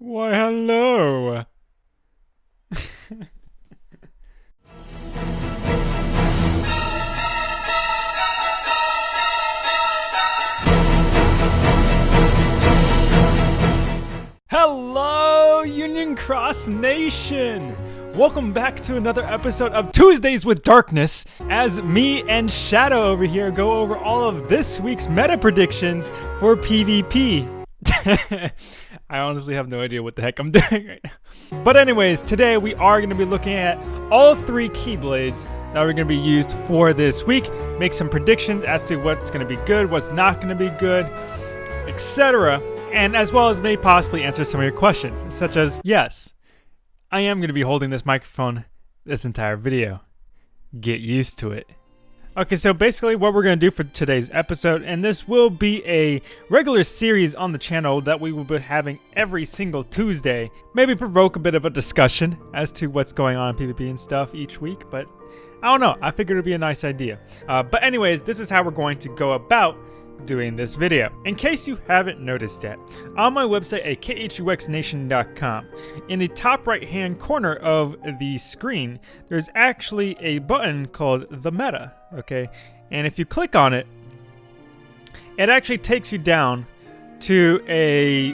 Why, hello. Hello, Union Cross Nation! Welcome back to another episode of Tuesdays with Darkness as me and Shadow over here go over all of this week's meta predictions for PvP. I honestly have no idea what the heck I'm doing right now. But anyways, today we are going to be looking at all three Keyblades that we're going to be used for this week, make some predictions as to what's going to be good, what's not going to be good, etc. And as well as may possibly answer some of your questions, such as, yes, I am going to be holding this microphone this entire video. Get used to it. Okay, so basically what we're going to do for today's episode, and this will be a regular series on the channel that we will be having every single Tuesday. Maybe provoke a bit of a discussion as to what's going on in PvP and stuff each week, but I don't know. I figured it'd be a nice idea. Uh, but anyways, this is how we're going to go about doing this video. In case you haven't noticed yet, on my website at khuxnation.com, in the top right hand corner of the screen, there's actually a button called the meta, okay? And if you click on it, it actually takes you down to a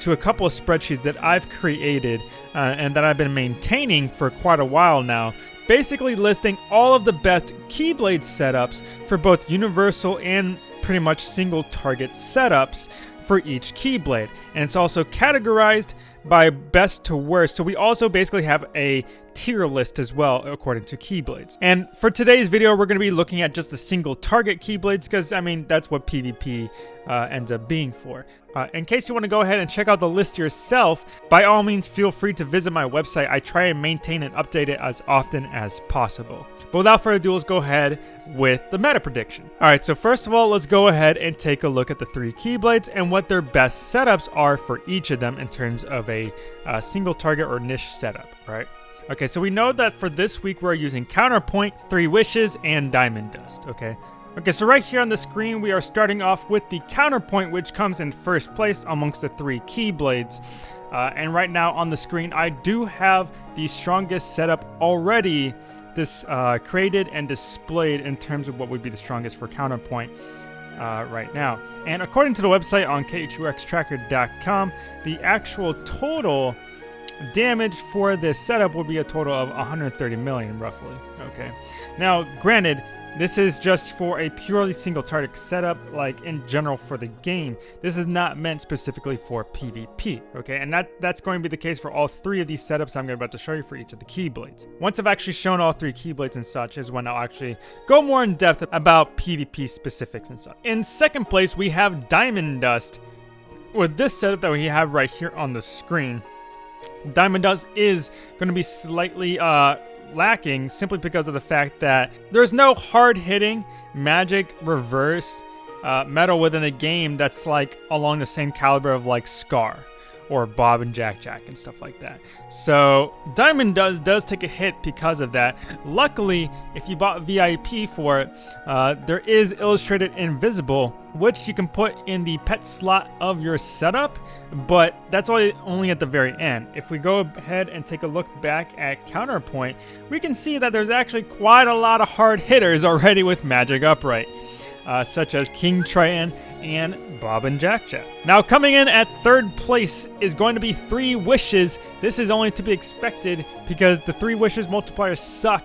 to a couple of spreadsheets that I've created uh, and that I've been maintaining for quite a while now basically listing all of the best Keyblade setups for both universal and pretty much single target setups for each Keyblade. And it's also categorized by best to worst. So we also basically have a tier list as well according to Keyblades. And for today's video, we're going to be looking at just the single target Keyblades because, I mean, that's what PvP uh, ends up being for. Uh, in case you want to go ahead and check out the list yourself, by all means feel free to visit my website. I try and maintain and update it as often as possible. But without further ado, let's go ahead with the meta prediction. Alright, so first of all, let's go ahead and take a look at the three Keyblades and what their best setups are for each of them in terms of a uh, single target or niche setup, right? Okay, so we know that for this week we're using Counterpoint, Three Wishes, and Diamond Dust, okay? Okay, so right here on the screen we are starting off with the Counterpoint, which comes in first place amongst the three Keyblades. Uh, and right now on the screen I do have the strongest setup already this uh, created and displayed in terms of what would be the strongest for Counterpoint. Uh, right now. And according to the website on khuxtracker.com, the actual total damage for this setup would be a total of 130 million roughly okay? Now granted this is just for a purely single target setup like in general for the game. This is not meant specifically for pvp okay? And that that's going to be the case for all three of these setups i'm about to show you for each of the keyblades. Once i've actually shown all three keyblades and such is when i'll actually go more in depth about pvp specifics and such. In second place we have diamond dust with this setup that we have right here on the screen Diamond Dust is going to be slightly uh, lacking simply because of the fact that there's no hard hitting magic reverse uh, medal within a game that's like along the same caliber of like Scar or Bob and Jack Jack and stuff like that. So Diamond Dust does take a hit because of that. Luckily, if you bought VIP for it, uh, there is Illustrated Invisible, which you can put in the pet slot of your setup, but that's only, only at the very end. If we go ahead and take a look back at Counterpoint, we can see that there's actually quite a lot of hard hitters already with Magic Upright. Uh, such as King Triton and Bob and Jack Jack. Now, coming in at third place is going to be Three Wishes. This is only to be expected because the Three Wishes multipliers suck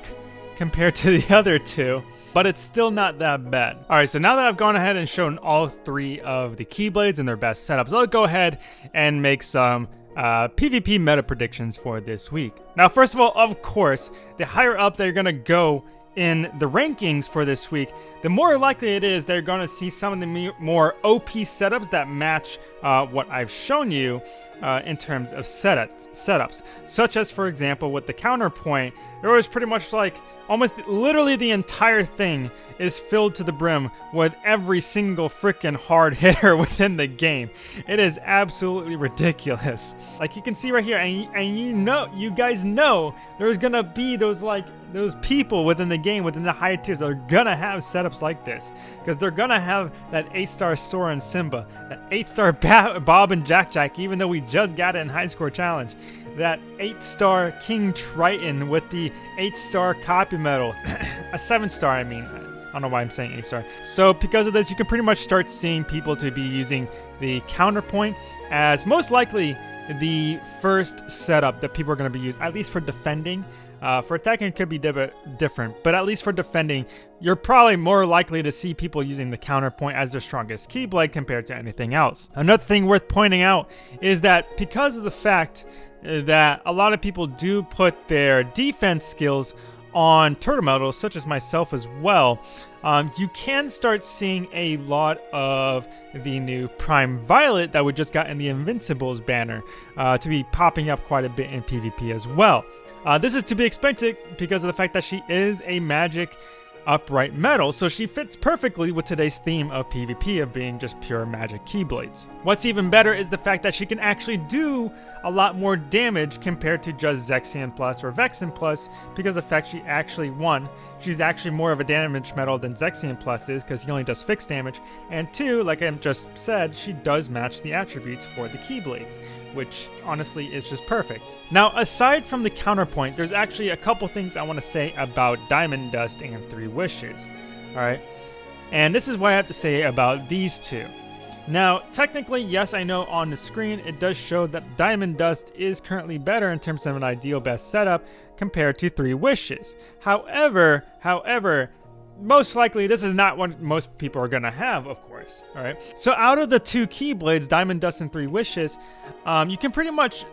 compared to the other two, but it's still not that bad. All right, so now that I've gone ahead and shown all three of the Keyblades and their best setups, I'll go ahead and make some uh, PvP meta predictions for this week. Now, first of all, of course, the higher up they're gonna go in the rankings for this week, the more likely it is they're going to see some of the more OP setups that match uh, what I've shown you uh, in terms of setups, setups. Such as, for example, with the counterpoint, there was pretty much like almost literally the entire thing is filled to the brim with every single freaking hard hitter within the game. It is absolutely ridiculous. Like you can see right here, and, and you know, you guys know there's gonna be those like those people within the game, within the higher tiers, are gonna have setups like this because they're gonna have that eight-star Sora and Simba, that eight-star ba- Bob and Jack Jack, even though we just got it in High Score Challenge, that eight-star King Triton with the eight-star copy medal, a seven-star, I mean. I don't know why I'm saying A star. So because of this, you can pretty much start seeing people to be using the counterpoint as most likely the first setup that people are going to be using, at least for defending. Uh, for attacking, it could be di- different, but at least for defending, you're probably more likely to see people using the counterpoint as their strongest keyblade compared to anything else. Another thing worth pointing out is that because of the fact uh, that a lot of people do put their defense skills on turtle medals, such as myself as well, um, you can start seeing a lot of the new Prime Violet that we just got in the Invincibles banner uh, to be popping up quite a bit in PvP as well. Uh, this is to be expected because of the fact that she is a magic upright medal, so she fits perfectly with today's theme of PvP of being just pure magic keyblades. What's even better is the fact that she can actually do a lot more damage compared to just Zexion Plus or Vexen Plus because the fact she actually, one, she's actually more of a damage medal than Zexion Plus is because he only does fixed damage, and two, like I just said, she does match the attributes for the Keyblades, which honestly is just perfect. Now, aside from the counterpoint, there's actually a couple things I want to say about Diamond Dust and Three Wishes, alright? And this is what I have to say about these two. Now, technically, yes, I know on the screen it does show that Diamond Dust is currently better in terms of an ideal best setup compared to Three Wishes. However, however, most likely this is not what most people are going to have, of course. All right. So out of the two Keyblades, Diamond Dust and Three Wishes, um, you can pretty much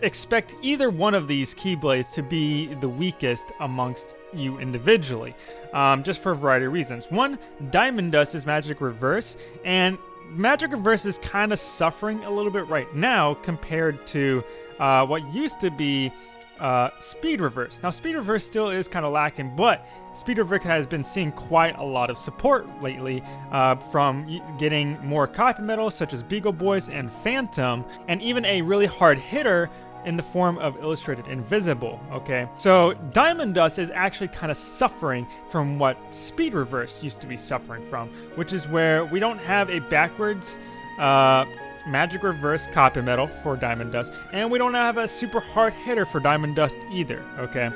expect either one of these Keyblades to be the weakest amongst you individually, um, just for a variety of reasons. One, Diamond Dust is Magic Reverse, and Magic Reverse is kind of suffering a little bit right now compared to uh, what used to be uh, Speed Reverse. Now, Speed Reverse still is kind of lacking, but Speed Reverse has been seeing quite a lot of support lately uh, from getting more copy medals such as Beagle Boys and Phantom, and even a really hard hitter in the form of Illustrated Invisible, okay? So Diamond Dust is actually kind of suffering from what Speed Reverse used to be suffering from, which is where we don't have a backwards uh, Magic Reverse Copy medal for Diamond Dust, and we don't have a super hard hitter for Diamond Dust either, okay?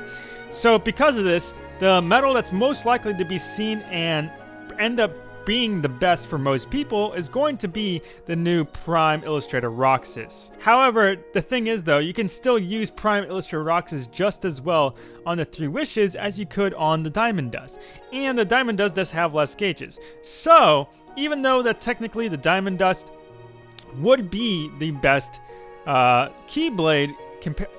So because of this, the medal that's most likely to be seen and end up being the best for most people is going to be the new Prime Illustrator Roxas. However, the thing is though, you can still use Prime Illustrator Roxas just as well on the Three Wishes as you could on the Diamond Dust. And the Diamond Dust does have less gauges. So, even though that technically the Diamond Dust would be the best uh, Keyblade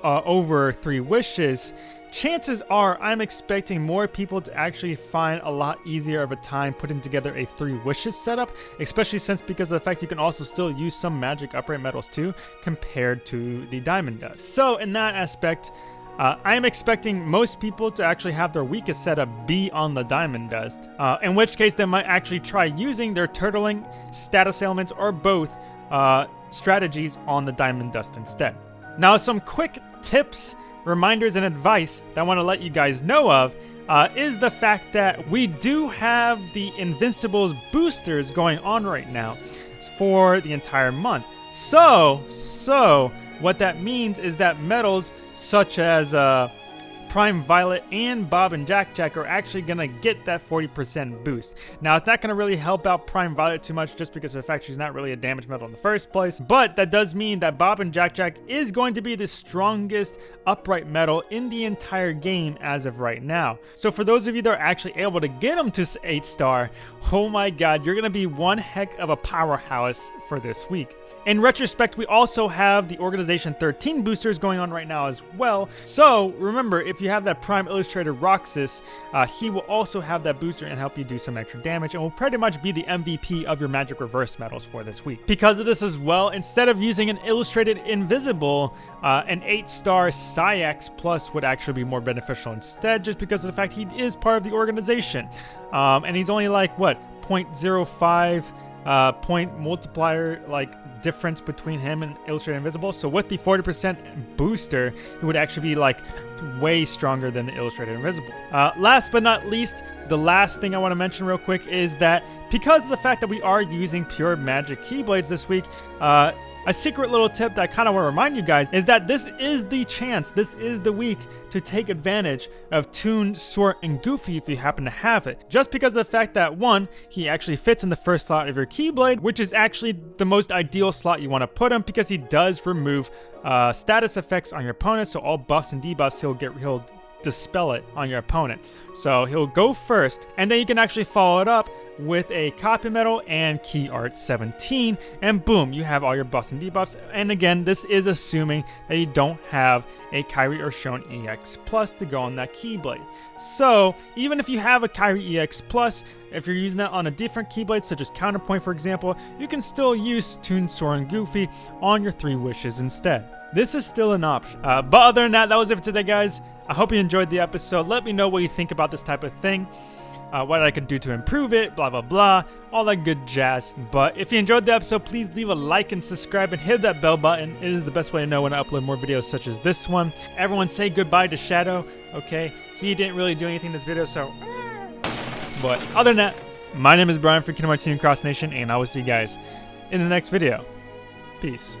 uh, over Three Wishes, chances are I'm expecting more people to actually find a lot easier of a time putting together a three wishes setup, especially since because of the fact you can also still use some magic upright medals too compared to the diamond dust. So in that aspect, uh, I am expecting most people to actually have their weakest setup be on the Diamond Dust, uh, in which case they might actually try using their turtling, status ailments, or both uh, strategies on the Diamond Dust instead. Now, some quick tips reminders and advice that I want to let you guys know of uh, is the fact that we do have the Invincibles boosters going on right now for the entire month. So, so what that means is that medals such as uh, Prime Violet and Bob and Jack Jack are actually going to get that 40% boost. Now, it's not going to really help out Prime Violet too much just because of the fact she's not really a damage medal in the first place, but that does mean that Bob and Jack Jack is going to be the strongest upright medal in the entire game as of right now. So for those of you that are actually able to get them to 8 star, oh my god, you're going to be one heck of a powerhouse for this week. In retrospect, we also have the Organization 13 boosters going on right now as well. So remember, if you have that Prime Illustrator Roxas, uh, he will also have that booster and help you do some extra damage and will pretty much be the MVP of your Magic Reverse medals for this week. Because of this as well, instead of using an Illustrated Invisible, uh, an 8-star Saïx Plus would actually be more beneficial instead just because of the fact he is part of the organization. Um, and he's only like, what, 0.05 uh, point multiplier like difference between him and Illustrated Invisible. So with the 40% booster, he would actually be like way stronger than the Illustrated Invisible. Uh, last but not least, the last thing I want to mention real quick is that because of the fact that we are using pure magic keyblades this week, uh, a secret little tip that I kind of want to remind you guys is that this is the chance, this is the week to take advantage of Toon, Sora, and Goofy if you happen to have it. Just because of the fact that one, he actually fits in the first slot of your keyblade, which is actually the most ideal slot you want to put him because he does remove uh, status effects on your opponent, so all buffs and debuffs he'll get he'll dispel it on your opponent. So he'll go first, and then you can actually follow it up with a copy medal and key art 17 and boom you have all your buffs and debuffs and again this is assuming that you don't have a Kairi or Shone EX Plus to go on that Keyblade. So even if you have a Kairi EX Plus, if you're using that on a different Keyblade such as Counterpoint for example, you can still use Toon, and Goofy on your three wishes instead. This is still an option. Uh, but other than that, that was it for today guys. I hope you enjoyed the episode. Let me know what you think about this type of thing. Uh, what I could do to improve it, blah, blah, blah, all that good jazz. But if you enjoyed the episode, please leave a like and subscribe and hit that bell button. It is the best way to know when I upload more videos such as this one. Everyone say goodbye to Shadow, okay? He didn't really do anything in this video, so... But other than that, my name is Brian from Kingdom Hearts Cross Nation, and I will see you guys in the next video. Peace.